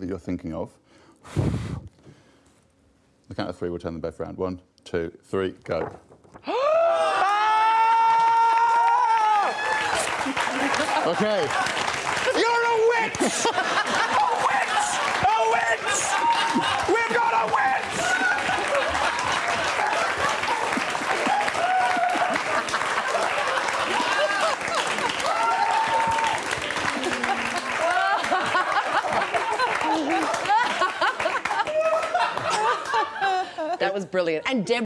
that you're thinking of. The count of three, we'll turn them both around. One, two, three, go. Ah! okay. You're a witch! a witch! A witch! We've got a witch! That was brilliant. And Deb